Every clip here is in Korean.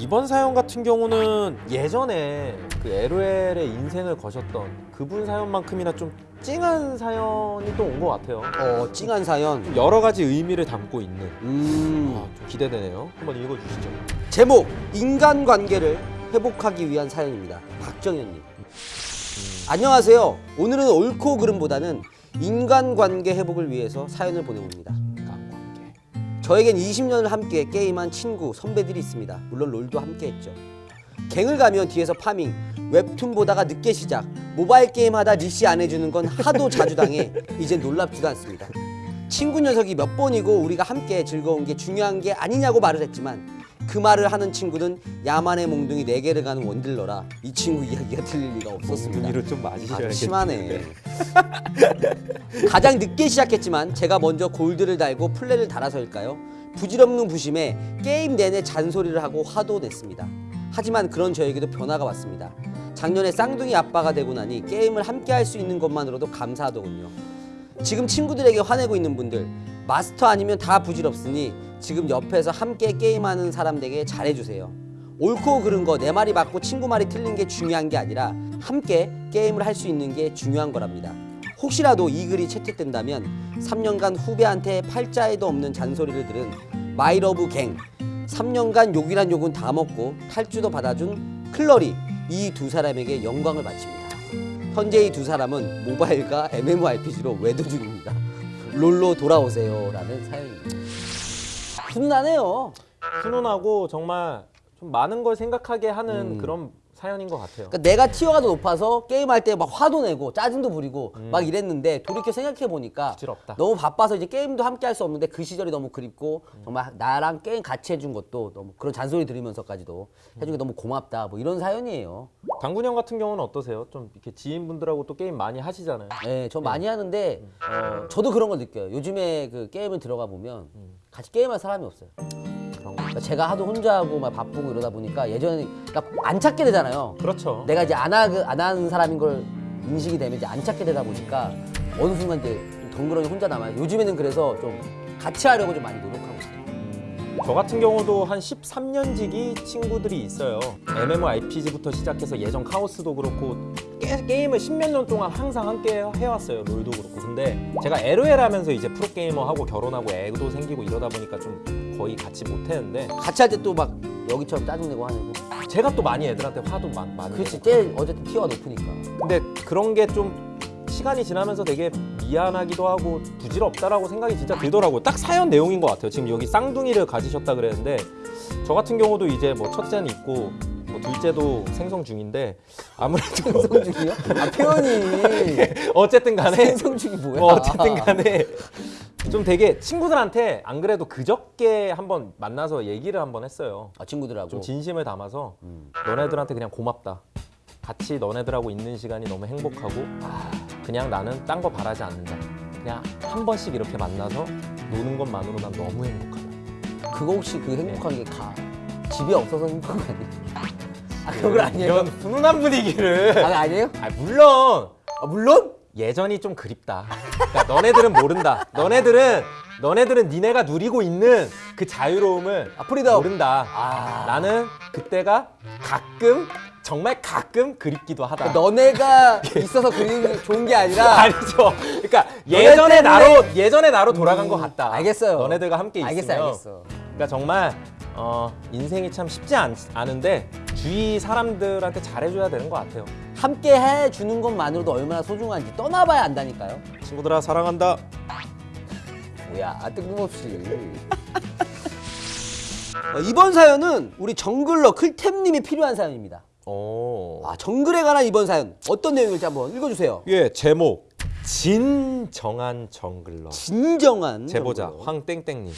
이번 사연 같은 경우는 예전에 그 LOL의 인생을 거셨던 그분 사연만큼이나 좀 찡한 사연이 또 온 것 같아요. 어 찡한 사연 좀 여러 가지 의미를 담고 있는 음 아, 좀 기대되네요. 한번 읽어주시죠. 제목 인간관계를 회복하기 위한 사연입니다 박정현님 안녕하세요 오늘은 옳고 그름보다는 인간관계 회복을 위해서 사연을 보내봅니다. 저에겐 20년을 함께 게임한 친구, 선배들이 있습니다. 물론 롤도 함께 했죠. 갱을 가면 뒤에서 farming, 웹툰 보다가 늦게 시작, 모바일 게임 하다 leash 안 해주는 건 하도 자주 당해 이제 놀랍지도 않습니다. 친구 녀석이 몇 번이고 우리가 함께 즐거운 게 중요한 게 아니냐고 말을 했지만 그 말을 하는 친구는 야만의 몽둥이 네개를 가는 원딜러라 이 친구 이야기가 들릴 리가 없었습니다. 몽둥이를 좀 많이 아. 심하네. 가장 늦게 시작했지만 제가 먼저 골드를 달고 플레를 달아서일까요? 부질없는 부심에 게임 내내 잔소리를 하고 화도 냈습니다. 하지만 그런 저에게도 변화가 왔습니다. 작년에 쌍둥이 아빠가 되고 나니 게임을 함께 할 수 있는 것만으로도 감사하더군요. 지금 친구들에게 화내고 있는 분들 마스터 아니면 다 부질없으니 지금 옆에서 함께 게임하는 사람들에게 잘해주세요. 옳고 그른 거 내 말이 맞고 친구 말이 틀린 게 중요한 게 아니라 함께 게임을 할 수 있는 게 중요한 거랍니다. 혹시라도 이 글이 채택된다면 3년간 후배한테 팔자에도 없는 잔소리를 들은 마이러브 갱 3년간 욕이란 욕은 다 먹고 탈주도 받아준 클러리 이 두 사람에게 영광을 바칩니다. 현재 이 두 사람은 모바일과 MMORPG로 외도 중입니다. 롤로 돌아오세요 라는 사연입니다. 훈훈하네요. 훈훈하고 정말 좀 많은 걸 생각하게 하는 음. 그런 사연인 것 같아요. 그러니까 내가 티어가 더 높아서 게임할 때 막 화도 내고 짜증도 부리고 막 이랬는데 돌이켜 생각해 보니까. 너무 바빠서 이제 게임도 함께 할 수 없는데 그 시절이 너무 그립고 정말 나랑 게임 같이 해준 것도 너무 그런 잔소리 들으면서까지도 해준 게 너무 고맙다 뭐 이런 사연이에요. 당군 형 같은 경우는 어떠세요? 좀 이렇게 지인분들하고 또 게임 많이 하시잖아요. 네, 저 많이 하는데 어, 저도 그런 걸 느껴요. 요즘에 그 게임을 들어가 보면 같이 게임할 사람이 없어요. 그런 거. 그러니까 제가 하도 혼자 하고 막 바쁘고 이러다 보니까 예전에 안 찾게 되잖아요. 그렇죠. 내가 이제 안, 하, 안 하는 사람인 걸 인식이 되면 이제 안 찾게 되다 보니까 어느 순간 이제 좀 덩그러니 혼자 남아요. 요즘에는 그래서 좀 같이 하려고 좀 많이 노력하고 있어요. 저 같은 경우도 한 13년 지기 친구들이 있어요. MMORPG부터 시작해서 예전 카오스도 그렇고 게, 게임을 십몇 년 동안 항상 함께 해왔어요. 롤도 그렇고. 근데 제가 LOL 하면서 이제 프로게이머하고 결혼하고 애도 생기고 이러다 보니까 좀 거의 같이 못했는데 같이 할 때 또 막 여기처럼 짜증내고 화내고. 제가 또 많이 애들한테 화도 많, 많이 그렇지. 제일 어쨌든 티어가 높으니까. 근데 그런 게 좀 시간이 지나면서 되게 미안하기도 하고 부질없다라고 생각이 진짜 들더라고요. 딱 사연 내용인 것 같아요. 지금 여기 쌍둥이를 가지셨다 그랬는데 저 같은 경우도 이제 뭐 첫째는 있고 뭐 둘째도 생성 중인데 아무래도 생성 중이요? 아, 표현이. 어쨌든 간에 생성 중이 뭐야? 뭐 어쨌든 간에 좀 되게 친구들한테 안 그래도 그저께 한번 만나서 얘기를 한번 했어요. 아, 친구들하고. 좀 진심을 담아서 음. 너네들한테 그냥 고맙다. 같이 너네들하고 있는 시간이 너무 행복하고 그냥 나는 딴 거 바라지 않는다. 그냥 한 번씩 이렇게 만나서 노는 것만으로 난 너무 행복하다. 그거 혹시 그 행복한 게 가. 집이 없어서 행복한 거 아니에요? 아, 그건 아니에요? 이런 훈훈한 분위기를. 아, 아니에요? 아, 물론 아, 물론? 예전이 좀 그립다. 그러니까 너네들은 모른다. 너네들은 너네들은 니네가 누리고 있는 그 자유로움을 아, freedom. 모른다. 아. 나는 그때가 가끔 정말 가끔 그립기도 하다. 너네가 있어서 그리는 게 좋은 게 아니라 아니죠. 그러니까 예전의 나로 예전의 나로 돌아간 것 음, 같다. 알겠어요. 너네들과 함께 있으면. 알겠어, 알겠어. 그러니까 정말 어, 인생이 참 쉽지 않, 않은데 주위 사람들한테 잘해줘야 되는 것 같아요. 함께 해주는 것만으로도 얼마나 소중한지 떠나봐야 안다니까요. 친구들아 사랑한다. 뭐야, 아, 뜬금없이. 어, 이번 사연은 우리 jungler 클템님이 필요한 사연입니다. 오. 아, 정글에 관한 이번 사연 어떤 내용일지 한번 읽어주세요. 예 제목 진정한 jungler. 진정한 제보자 jungler. 황땡땡님.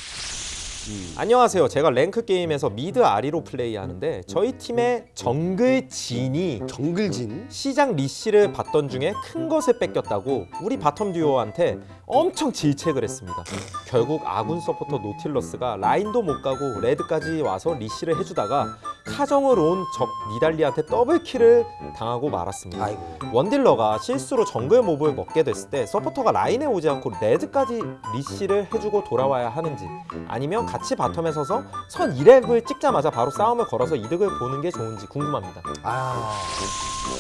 안녕하세요. 제가 rank 게임에서 mid 아리로 플레이하는데 저희 팀의 정글 진이 정글진. 시작 leash를 받던 중에 큰 것을 뺏겼다고 우리 bottom 듀오한테 엄청 질책을 했습니다. 결국 아군 서포터 노틸러스가 라인도 못 가고 red까지 와서 leash를 해주다가 카정을 온 적 니달리한테 double kill을 당하고 말았습니다. 아이고. 원딜러가 실수로 정글 몹을 먹게 됐을 때 서포터가 라인에 오지 않고 red까지 leash를 해주고 돌아와야 하는지 아니면 같이 bottom에 서서 선 2렙을 찍자마자 바로 싸움을 걸어서 이득을 보는 게 좋은지 궁금합니다. 아.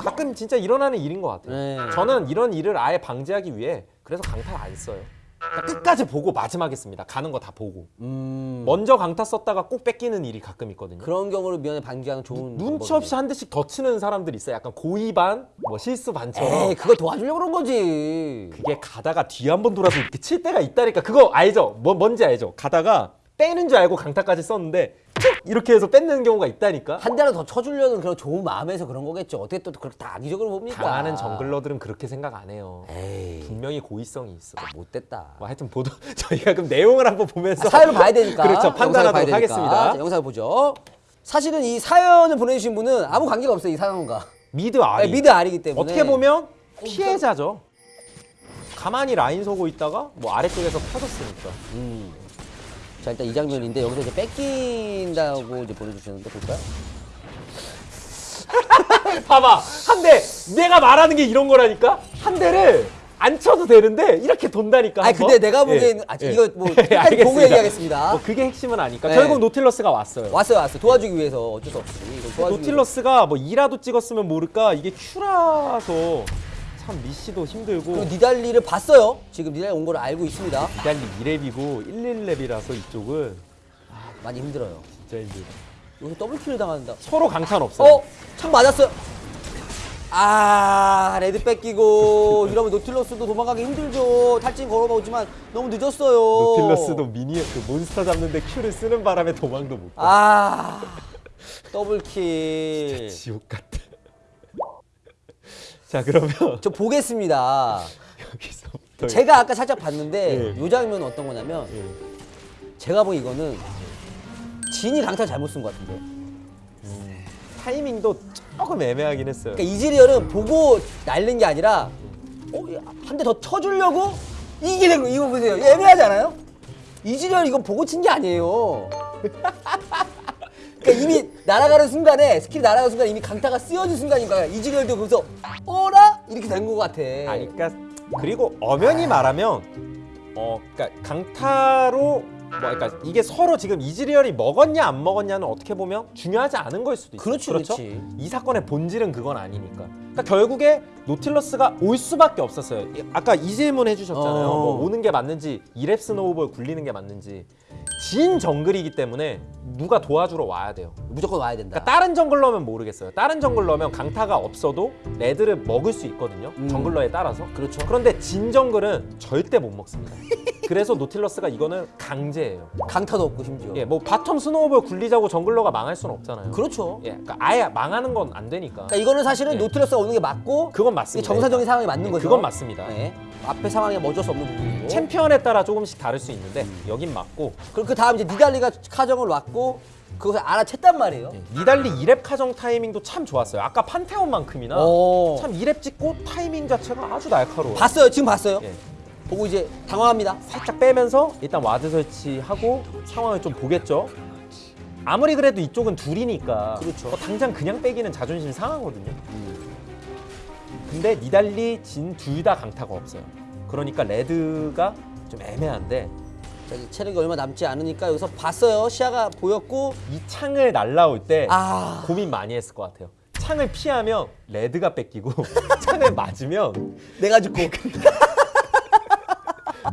가끔 진짜 일어나는 일인 것 같아요. 네. 저는 이런 일을 아예 방지하기 위해 그래서 강타 안 써요. 그러니까 끝까지 보고 마지막에 씁니다. 가는 거 다 보고. 음. 먼저 강타 썼다가 꼭 뺏기는 일이 가끔 있거든요. 그런 경우를 미연에 방지하는 좋은 눈치. 없이 한 대씩 더 치는 사람들이 있어요. 약간 고의 반, 뭐 실수 반처럼. 에이 그거 도와주려고 그런 거지. 그게 가다가 뒤한번 돌아서 이렇게 칠 때가 있다니까. 그거 알죠? 뭐 뭔지 알죠? 가다가 빼는 줄 알고 강타까지 썼는데 툭 이렇게 해서 뺏는 경우가 있다니까. 한 대라도 더 쳐주려는 그런 좋은 마음에서 그런 거겠죠. 어떻게 또 그렇게 다 악의적으로 봅니까? 당하는 정글러들은 그렇게 생각 안 해요. 에이 분명히 고의성이 있어. 못됐다. 뭐 하여튼 보도 저희가 그럼 내용을 한번 보면서 아, 사연을 봐야 되니까. 그렇죠. 판단하도록. 하겠습니다. 자, 영상을 보죠. 사실은 이 사연을 보내주신 분은 아무 관계가 없어요. 이 사연과. mid 아리. 아니, mid 아리기 때문에. 어떻게 보면 피해자죠. 가만히 라인 서고 있다가 뭐 아래쪽에서 터졌으니까. 음. 자 일단 이 장면인데 여기서 이제 뺏긴다고 이제 보내주셨는데 볼까요? 봐봐 한 대 내가 말하는 게 이런 거라니까 한 대를 안 쳐도 되는데 이렇게 돈다니까. 한번. 근데 내가 보기에는 예, 아, 예. 이거 뭐 예, 끝까지 알겠습니다. 보고 얘기하겠습니다. 뭐 그게 핵심은 아니까 네. 결국 노틸러스가 왔어요. 왔어요 왔어요 도와주기 위해서 어쩔 수 없이 도와주기 노틸러스가 뭐 2라도 찍었으면 모를까 이게 Q라서 참 미시도 힘들고. 그리고 니달리를 봤어요. 지금 니달리 온 걸 알고 있습니다. 니달리 2렙이고 11렙이라서 이쪽은 많이 힘들어요. 진짜 힘들어. 여기서 double kill을 당한다. 서로 강타는 없어요. 어? 창 맞았어요. 아 red 뺏기고 이러면 노틸러스도 도망가기 힘들죠. 탈진 걸어보지만 너무 늦었어요. 노틸러스도 미니 그 몬스터 잡는데 Q를 쓰는 바람에 도망도 못 가. 아 더블킬. 지옥 같다. 자 그러면 저 보겠습니다. 여기서부터 제가 아까 살짝 봤는데 예. 이 장면은 어떤 거냐면 예. 제가 보기 이거는 진이 강타 잘못 쓴 것 같은데. 타이밍도 조금 애매하긴 했어요. 그러니까 이즈리얼은 보고 날린 게 아니라 어, 한 대 더 쳐주려고 이게 된 거. 이거 보세요. 애매하지 않아요? 이즈리얼 이거 보고 친 게 아니에요. 그러니까 이미 날아가는 순간에 스킬이 날아가는 순간에 이미 강타가 쓰여진 순간인가 이즈리얼도 거기서 어라 이렇게 된 것 같아. 아니 그러니까 그리고 엄연히 말하면 어 그러니까 강타로 뭐 그러니까 이게 서로 지금 이즈리얼이 먹었냐 안 먹었냐는 어떻게 보면 중요하지 않은 걸 수도 있어요. 그렇지, 그렇지. 이 사건의 본질은 그건 아니니까. 그러니까 결국에 노틸러스가 올 수밖에 없었어요. 이- 아까 이 질문 해주셨잖아요. 어. 뭐 오는 게 맞는지 2렙 snowball 굴리는 게 맞는지 진 정글이기 때문에 누가 도와주러 와야 돼요. 무조건 와야 된다. 그러니까 다른 jungler면 모르겠어요. 다른 jungler면 강타가 없어도 red를 먹을 수 있거든요. 음. jungler에 따라서. 그렇죠. 그런데 진 정글은 절대 못 먹습니다. 그래서 노틸러스가 이거는 강제예요. 강타도 없고 심지어. 예, 뭐 bottom snowball 굴리자고 jungler가 망할 수는 없잖아요. 그렇죠. 예, 그러니까 아예 망하는 건 안 되니까. 그러니까 이거는 사실은 예. 노틸러스가 오는 게 맞고 그건 맞습니다. 정상적인 상황이 맞는 예, 거죠. 그건 맞습니다. 네. 앞에 상황이 뭐 어쩔 수 없는 부분이고. 챔피언에 따라 조금씩 다를 수 있는데 여긴 맞고 그리고 그 다음 이제 니달리가 카정을 왔고 그것을 알아챘단 말이에요. 예, 니달리 2렙 카정 타이밍도 참 좋았어요. 아까 판테온만큼이나 오. 참 2렙 찍고 타이밍 자체가 아주 날카로워요. 봤어요. 지금 봤어요. 예. 보고 이제 당황합니다. 살짝 빼면서 일단 ward 설치하고 상황을 좀 보겠죠. 아무리 그래도 이쪽은 둘이니까 그렇죠. 뭐 당장 그냥 빼기는 자존심 상하거든요. 근데 니달리 진 둘 다 강타가 없어요. 그러니까 red가 좀 애매한데 체력이 얼마 남지 않으니까 여기서 봤어요. 시야가 보였고 이 창을 날라올 때 아 고민 많이 했을 것 같아요. 창을 피하면 red가 뺏기고 창을 맞으면 내가 죽고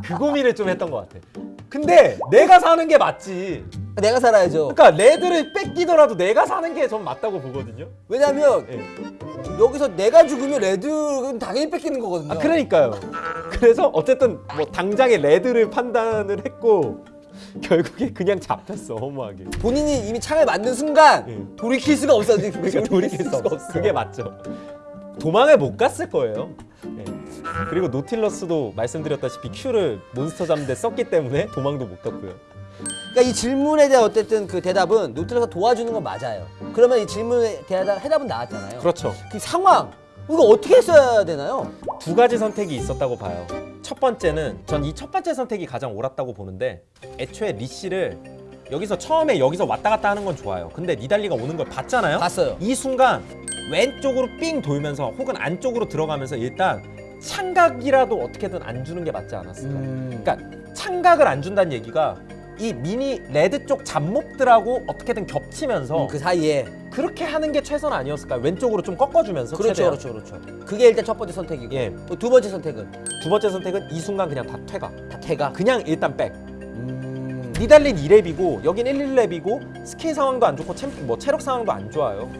그 고민을 좀 했던 것 같아. 근데 내가 사는 게 맞지. 내가 살아야죠. 그러니까 red를 뺏기더라도 내가 사는 게 전 맞다고 보거든요. 왜냐면 예. 여기서 내가 죽으면 red는 당연히 뺏기는 거거든요. 아 그러니까요. 그래서 어쨌든 뭐 당장에 레드를 판단을 했고 결국에 그냥 잡혔어 허무하게. 본인이 이미 창을 맞는 순간 예. 돌이킬 수가 없어. 그러니까 돌이킬 수 없어. 그게 맞죠. 도망을 못 갔을 거예요. 예. 그리고 노틸러스도 말씀드렸다시피 Q를 몬스터 잡는데 썼기 때문에 도망도 못 갔고요. 그러니까 이 질문에 대한 어쨌든 그 대답은 노틸러스가 도와주는 건 맞아요. 그러면 이 질문에 대한 해답은 나왔잖아요. 그렇죠. 그 상황 이거 어떻게 했어야 되나요? 두 가지 선택이 있었다고 봐요. 첫 번째는 전 이 첫 번째 선택이 가장 옳았다고 보는데 애초에 리시를 여기서 처음에 여기서 왔다 갔다 하는 건 좋아요. 근데 니달리가 오는 걸 봤잖아요. 봤어요. 이 순간 왼쪽으로 삥 돌면서 혹은 안쪽으로 들어가면서 일단 창각이라도 어떻게든 안 주는 게 맞지 않았을까. 음. 그러니까 창각을 안 준다는 얘기가 이 미니 레드 쪽 잡몹들하고 어떻게든 겹치면서 음, 그 사이에 그렇게 하는 게 최선 아니었을까? 왼쪽으로 좀 꺾어주면서 그렇죠, 최대한. 그렇죠, 그렇죠. 그게 일단 첫 번째 선택이고 예. 또 두 번째 선택은 두 번째 선택은 이 순간 그냥 다 퇴가. 다 태가. 그냥 일단 back. 음. 니달린 2렙이고 여긴 1, 1렙이고 스킬 상황도 안 좋고 챔, 뭐 체력 상황도 안 좋아요.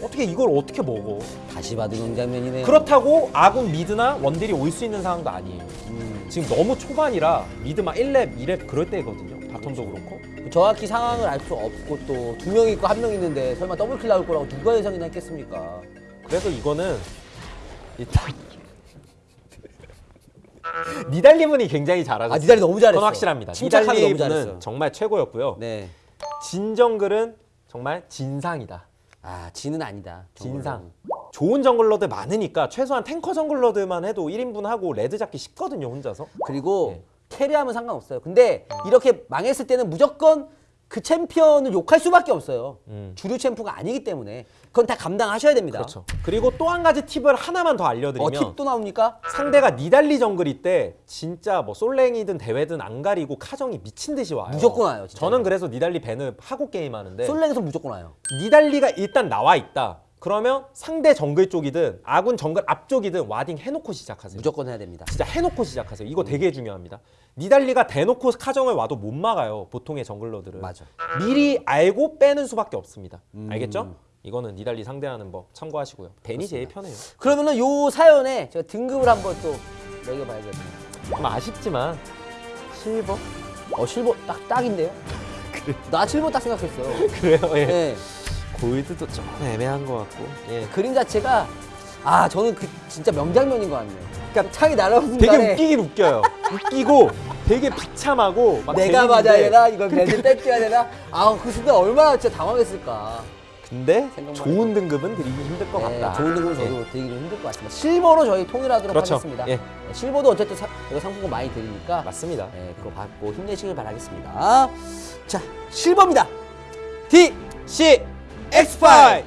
어떻게 이걸 어떻게 먹어? 다시 봐도 명장면이네요. 그렇다고 아군 mid나 원딜이 올 수 있는 상황도 아니에요. 음. 지금 너무 초반이라 mid 막 1렙, 2렙 그럴 때거든요. bottom도 그렇고. 정확히 상황을 알 수 없고 또 두 명 있고 한 명 있는데 설마 double kill 나올 거라고 누가 예상이나 했겠습니까? 그래서 이거는 일단 니달리분이 굉장히 잘하셨어요. 아, 니달리 너무 잘했어. 그건 확실합니다. 잘했어. 정말 최고였고요. 네. 진 정글은 정말 진상이다. 아 지는 아니다. 정글로는. 진상. 좋은 jungler들 많으니까 최소한 tanker jungler들만 해도 1인분 하고 red 잡기 쉽거든요, 혼자서. 그리고 네. carry하면 상관없어요. 근데 이렇게 망했을 때는 무조건 그 챔피언을 욕할 수밖에 없어요. 음. 주류 챔프가 아니기 때문에 그건 다 감당하셔야 됩니다. 그렇죠. 그리고 또 한 가지 팁을 하나만 더 어, 알려드리면 팁도 나옵니까? 상대가 니달리 정글일 때 진짜 뭐 솔랭이든 대회든 안 가리고 카정이 미친 듯이 와요. 무조건 와요, 진짜. 저는 그래서 니달리 밴을 하고 게임하는데 솔랭에서 무조건 와요. 니달리가 일단 나와 있다. 그러면 상대 정글 쪽이든 아군 정글 앞쪽이든 와딩 해놓고 시작하세요. 무조건 해야 됩니다. 진짜 해놓고 시작하세요. 이거 되게 중요합니다. 니달리가 대놓고 카정을 와도 못 막아요. 보통의 정글러들은. 맞아. 미리 알고 빼는 수밖에 없습니다. 음. 알겠죠? 이거는 니달리 상대하는 법 참고하시고요. 벤이 제일 편해요. 그러면은 요 사연에 제가 등급을 한번 또 매겨봐야겠네요. 좀 아쉽지만 실버 어 실버 딱 딱인데요? 나 실버 딱 생각했어요. 그래요. 예. 네. 골드도 좀 애매한 것 같고. 예. 그림 자체가 아 저는 그 진짜 명장면인 것 같네요. 그러니까 창이 날아오는 되게 순간에 웃기긴 웃겨요. 웃기고 되게 비참하고 막 내가 재밌는데 맞아야 되나 이걸 밴드 뺏겨야 되나? 아그 순간 얼마나 진짜 당황했을까. 근데 생각만 좋은 등급은 드리기 힘들 것 네, 같다. 좋은 등급은 예. 저도 드리기 좀 힘들 것 같습니다. 실버로 저희 통일하도록 그렇죠. 하겠습니다. 예. 네, 실버도 어쨌든 사, 저희가 상품권 많이 드리니까 맞습니다. 네, 그거 받고 힘내시길 바라겠습니다. 자 실버입니다. D C expired.